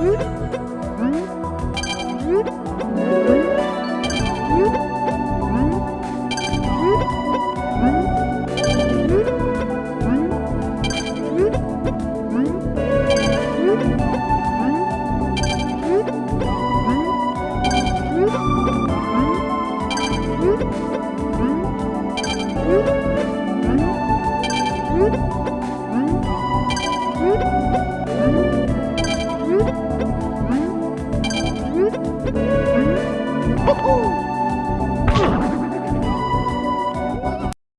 Mm-hmm. Oh!